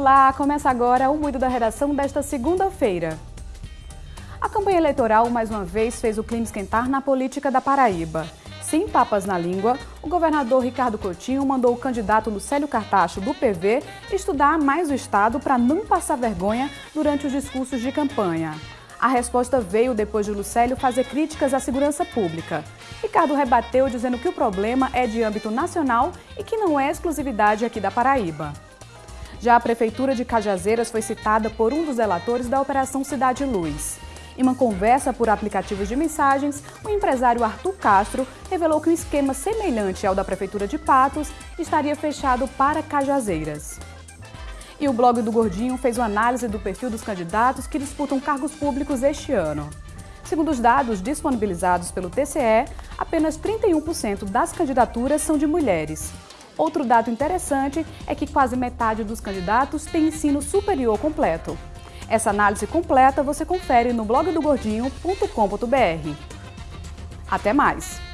Olá, começa agora o Muido da Redação desta segunda-feira. A campanha eleitoral, mais uma vez, fez o clima esquentar na política da Paraíba. Sem papas na língua, o governador Ricardo Coutinho mandou o candidato Lucélio Cartacho, do PV, estudar mais o Estado para não passar vergonha durante os discursos de campanha. A resposta veio depois de Lucélio fazer críticas à segurança pública. Ricardo rebateu dizendo que o problema é de âmbito nacional e que não é exclusividade aqui da Paraíba. Já a Prefeitura de Cajazeiras foi citada por um dos relatores da Operação Cidade Luz. Em uma conversa por aplicativos de mensagens, o empresário Arthur Castro revelou que um esquema semelhante ao da Prefeitura de Patos estaria fechado para Cajazeiras. E o blog do Gordinho fez uma análise do perfil dos candidatos que disputam cargos públicos este ano. Segundo os dados disponibilizados pelo TCE, apenas 31% das candidaturas são de mulheres. Outro dado interessante é que quase metade dos candidatos tem ensino superior completo. Essa análise completa você confere no blogdogordinho.com.br. Até mais!